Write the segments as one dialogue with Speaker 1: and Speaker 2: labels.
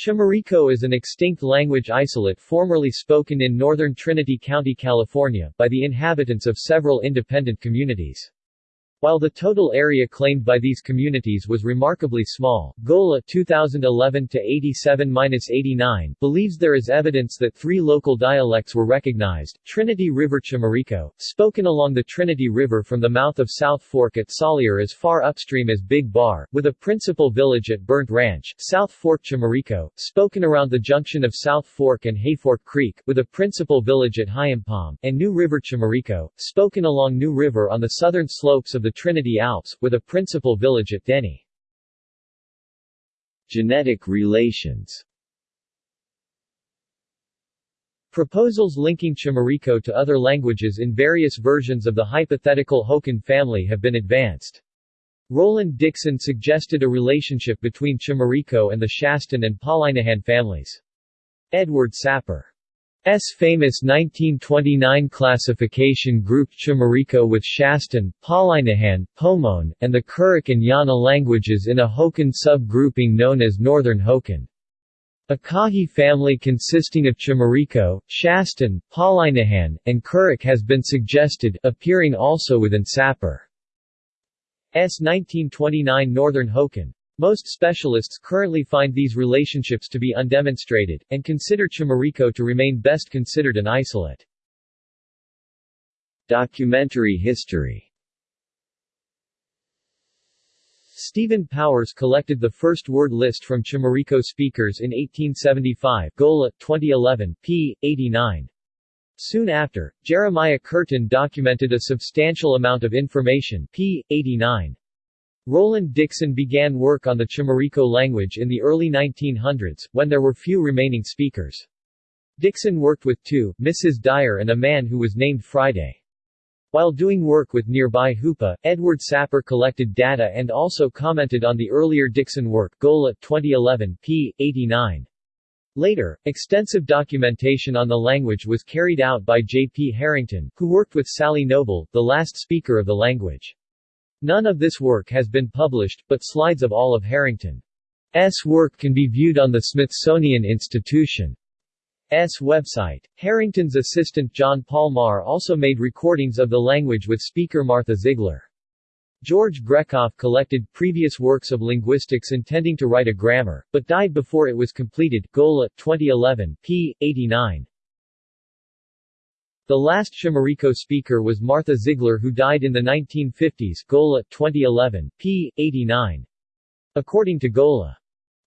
Speaker 1: Chimariko is an extinct language isolate formerly spoken in northern Trinity County, California, by the inhabitants of several independent communities. While the total area claimed by these communities was remarkably small, Golla 2011-87-89 believes there is evidence that three local dialects were recognized, Trinity River Chimariko, spoken along the Trinity River from the mouth of South Fork at Salyer as far upstream as Big Bar, with a principal village at Burnt Ranch, South Fork Chimariko, spoken around the junction of South Fork and Hayfork Creek, with a principal village at Hyampom, and New River Chimariko, spoken along New River on the southern slopes of the the Trinity Alps, with a principal village at Denny. Genetic relations Proposals linking Chimariko to other languages in various versions of the hypothetical Hokan family have been advanced. Roland Dixon suggested a relationship between Chimariko and the Shastan and Palaihnihan families. Edward Sapir S famous 1929 classification grouped Chimariko with Shastan, Palaihnihan, Pomoan, and the Karuk and Yana languages in a Hokan sub-grouping known as Northern Hokan. A Kahi family consisting of Chimariko, Shastan, Palaihnihan, and Karuk has been suggested, appearing also within Sapir. S 1929 Northern Hokan. Most specialists currently find these relationships to be undemonstrated, and consider Chimariko to remain best considered an isolate. Documentary history Stephen Powers collected the first word list from Chimariko speakers in 1875 Golla, 2011, p. 89. Soon after, Jeremiah Curtin documented a substantial amount of information p. 89. Roland Dixon began work on the Chimariko language in the early 1900s, when there were few remaining speakers. Dixon worked with two, Mrs. Dyer and a man who was named Friday. While doing work with nearby Hoopa, Edward Sapir collected data and also commented on the earlier Dixon work Golla, 2011, p. 89. Later, extensive documentation on the language was carried out by J. P. Harrington, who worked with Sally Noble, the last speaker of the language. None of this work has been published, but slides of all of Harrington's work can be viewed on the Smithsonian Institution's website. Harrington's assistant John Paul Marr also made recordings of the language with speaker Martha Zigler. George Grekoff collected previous works of linguistics intending to write a grammar, but died before it was completed Golla, 2011, p. 89. The last Chimariko speaker was Martha Zigler who died in the 1950s Golla, 2011, p. 89. According to Golla.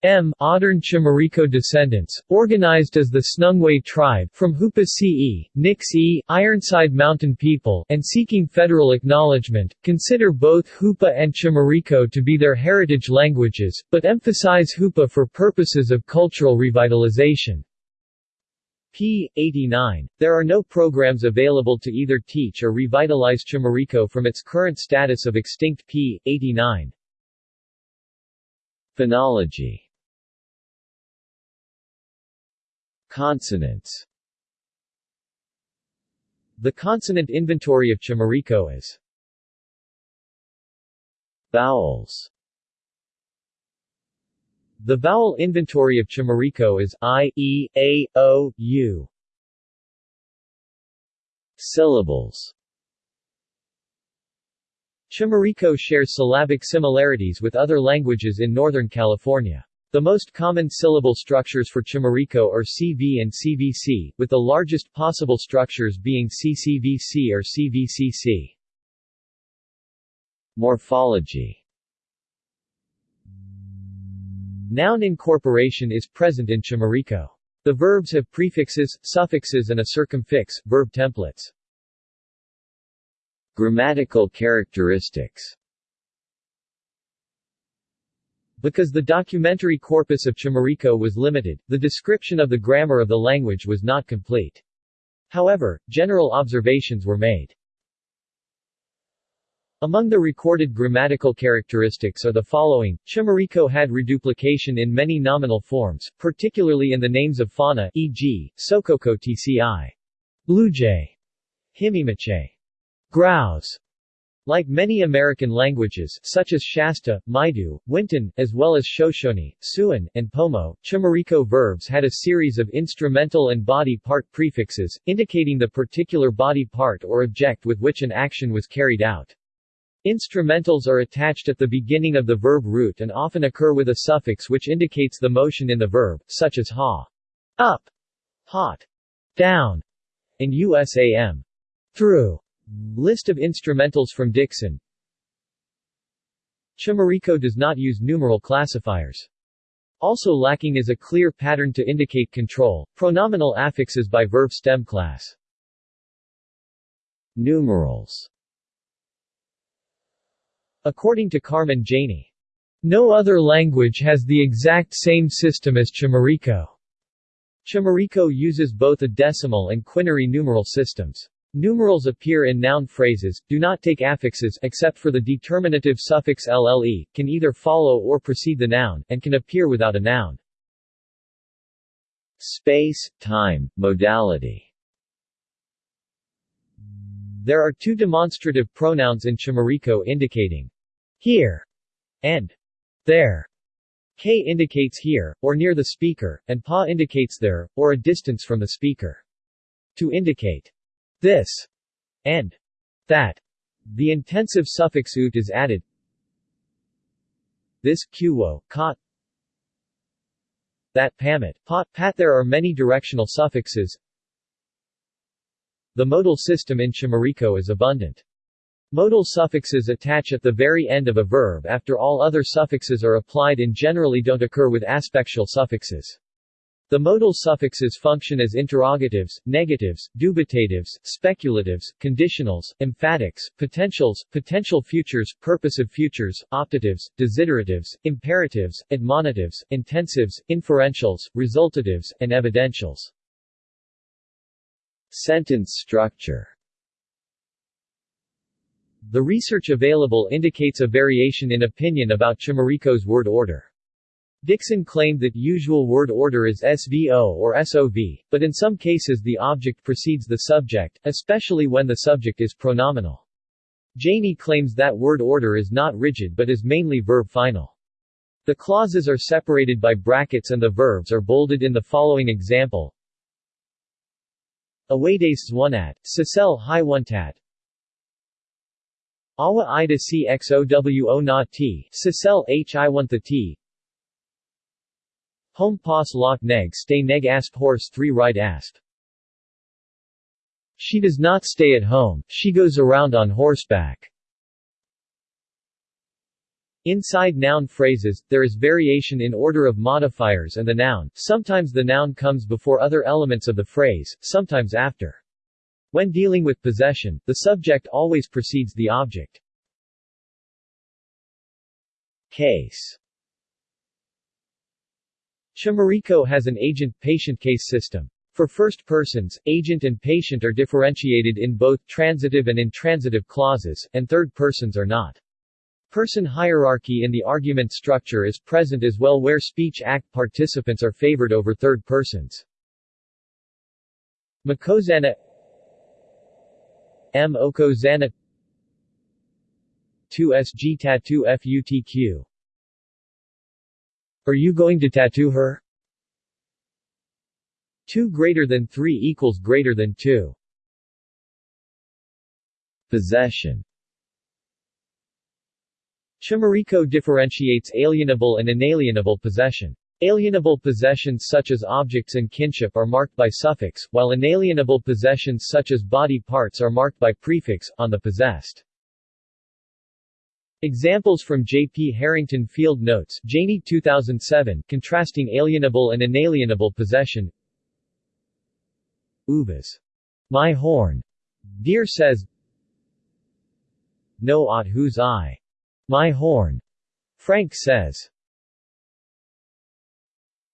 Speaker 1: M. Modern Chimariko descendants, organized as the Tsnungwe tribe from Hoopa Ce, Nix-E, Ironside Mountain people, and seeking federal acknowledgement, consider both Hoopa and Chimariko to be their heritage languages, but emphasize Hoopa for purposes of cultural revitalization p. 89. There are no programs available to either teach or revitalize Chimariko from its current status of extinct p. 89. Phonology Consonants The consonant inventory of Chimariko is Vowels the vowel inventory of Chimariko is I, E, A, O, U. Syllables Chimariko shares syllabic similarities with other languages in Northern California. The most common syllable structures for Chimariko are CV and CVC, with the largest possible structures being CCVC or CVCC. Morphology Noun incorporation is present in Chimariko. The verbs have prefixes, suffixes and a circumfix, verb templates. Grammatical characteristics Because the documentary corpus of Chimariko was limited, the description of the grammar of the language was not complete. However, general observations were made. Among the recorded grammatical characteristics are the following. Chimariko had reduplication in many nominal forms, particularly in the names of fauna e.g., Sokoko tci. Bluejay. Himimache. Grouse. Like many American languages, such as Shasta, Maidu, Winton, as well as Shoshone, Siouan, and Pomo, Chimariko verbs had a series of instrumental and body part prefixes, indicating the particular body part or object with which an action was carried out. Instrumentals are attached at the beginning of the verb root and often occur with a suffix which indicates the motion in the verb, such as ha, up, hot, down, and USAM, through. List of instrumentals from Dixon Chimariko does not use numeral classifiers. Also lacking is a clear pattern to indicate control, pronominal affixes by verb stem class. Numerals According to Carmen Jany, no other language has the exact same system as Chimariko. Chimariko uses both a decimal and quinary numeral systems. Numerals appear in noun phrases, do not take affixes except for the determinative suffix lle, can either follow or precede the noun, and can appear without a noun. Space, time, modality There are two demonstrative pronouns in Chimariko indicating here and there. K indicates here, or near the speaker, and pa indicates there, or a distance from the speaker. To indicate this, and that. The intensive suffix ut is added. This, qwo, kot, that pamit, pot, pat There are many directional suffixes. The modal system in Chimariko is abundant. Modal suffixes attach at the very end of a verb after all other suffixes are applied and generally don't occur with aspectual suffixes. The modal suffixes function as interrogatives, negatives, dubitatives, speculatives, conditionals, emphatics, potentials, potential futures, purposive futures, optatives, desideratives, imperatives, admonitives, intensives, inferentials, resultatives, and evidentials. Sentence structure The research available indicates a variation in opinion about Chimariko's word order. Dixon claimed that usual word order is SVO or SOV, but in some cases the object precedes the subject, especially when the subject is pronominal. Jany claims that word order is not rigid but is mainly verb final. The clauses are separated by brackets and the verbs are bolded in the following example. Awades zwanat, Sisel hi tat. Awa ida cxowo na t, Sisel h i t, Home pas lock neg stay neg asp horse 3 Ride asp. She does not stay at home, she goes around on horseback. Inside noun phrases, there is variation in order of modifiers and the noun, sometimes the noun comes before other elements of the phrase, sometimes after. When dealing with possession, the subject always precedes the object. Case Chimariko has an agent-patient case system. For first persons, agent and patient are differentiated in both transitive and intransitive clauses, and third persons are not. Person hierarchy in the argument structure is present as well where speech act participants are favored over third persons. Makozana M. Okozana 2SG Tattoo FUTQ are you going to tattoo her? 2 greater than 3 equals greater than 2. Possession Chimariko differentiates alienable and inalienable possession. Alienable possessions such as objects and kinship are marked by suffix, while inalienable possessions such as body parts are marked by prefix, on the possessed. Examples from J. P. Harrington Field Notes Jany 2007, contrasting alienable and inalienable possession Uvas. My horn. Deer says No ought whose eye. My horn. Frank says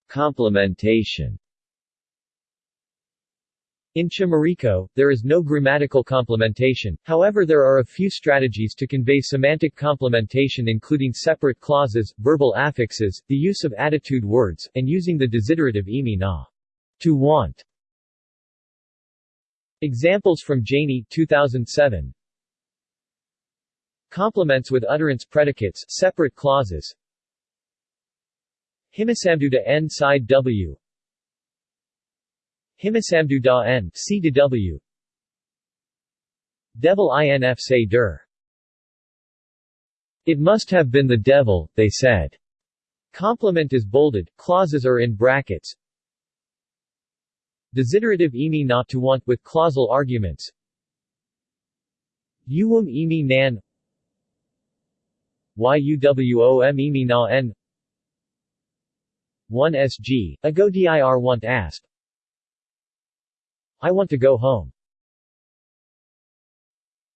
Speaker 1: Complementation in Chimariko, there is no grammatical complementation, however there are a few strategies to convey semantic complementation including separate clauses, verbal affixes, the use of attitude words, and using the desiderative imi na. Ah to want. Examples from Jany 2007 Complements with utterance predicates separate clauses Himisamduda n side w Himisamduda n c to w Devil inf say der It must have been the devil, they said. Complement is bolded, clauses are in brackets. Desiderative emi not to want with clausal arguments. Uwum emi nan Yuwom emi na n 1 sg, ago dir want asp I want to go home.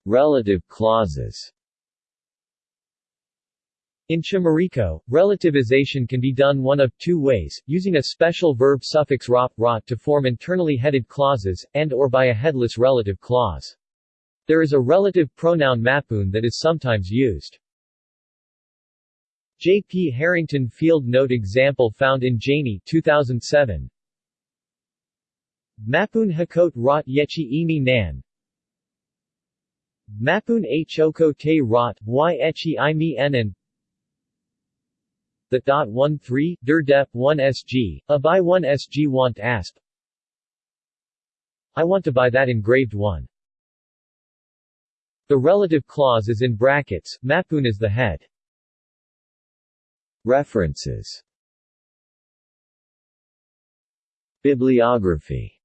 Speaker 1: Relative clauses in Chimariko, relativization can be done one of two ways, using a special verb suffix rot, rot to form internally headed clauses, and or by a headless relative clause. There is a relative pronoun mapun that is sometimes used. J. P. Harrington Field Note example found in Jany 2007. Mapun Hakot Rot Yechi Imi Nan Mapun Hoko Te Rot, Y Echi Imi Enan The dot 13, Der Dep 1 SG, A by 1 SG Want Asp I want to buy that engraved one. The relative clause is in brackets, Mapun is the head. References Bibliography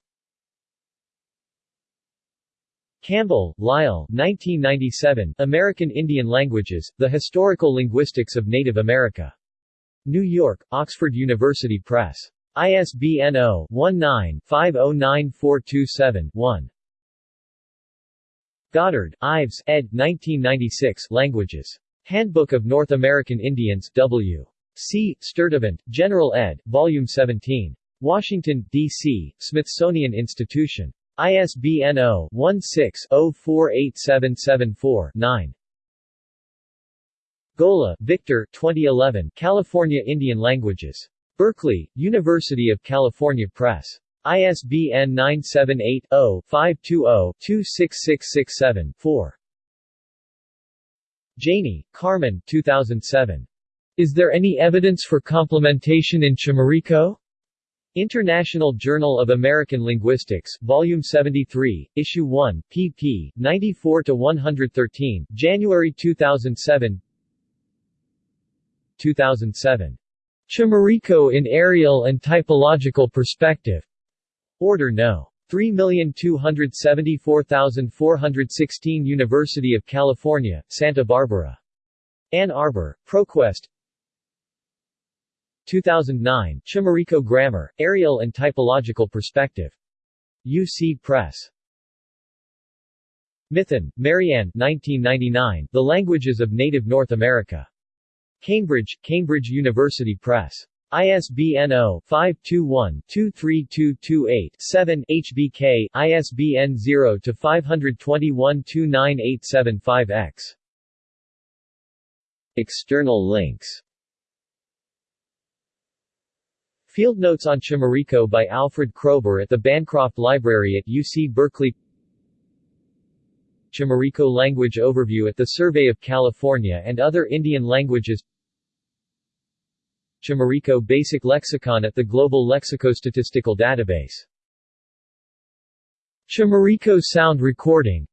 Speaker 1: Campbell, Lyle 1997, American Indian Languages, The Historical Linguistics of Native America. New York, Oxford University Press. ISBN 0-19-509427-1. Goddard, Ives, ed. 1996 Languages. Handbook of North American Indians, W. C. Sturtevant, General ed., Volume 17. Washington, D.C., Smithsonian Institution. ISBN 0-16-048774-9. Golla, Victor 2011, California Indian Languages. Berkeley, University of California Press. ISBN 978-0-520-26667-4. Jany, Carmen 2007. Is there any evidence for complementation in Chimariko? International Journal of American Linguistics, Volume 73, Issue 1, pp. 94-113, January 2007 2007. Chimariko in Areal and Typological Perspective. Order No. 3274416 University of California, Santa Barbara. Ann Arbor, ProQuest 2009, Chimariko Grammar, Areal and Typological Perspective. UC Press. Mithun, Marianne 1999, The Languages of Native North America. Cambridge, Cambridge University Press. ISBN 0-521-23228-7 HBK, ISBN 0-521-29875-X. External links. Field Notes on Chimariko by Alfred Kroeber at the Bancroft Library at UC Berkeley. Chimariko Language Overview at the Survey of California and Other Indian Languages Chimariko Basic Lexicon at the Global Lexicostatistical Database. Chimariko Sound Recording.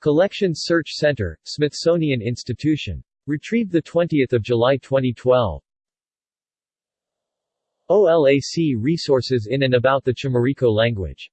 Speaker 1: Collections Search Center, Smithsonian Institution. Retrieved 20 July 2012 OLAC resources in and about the Chimariko language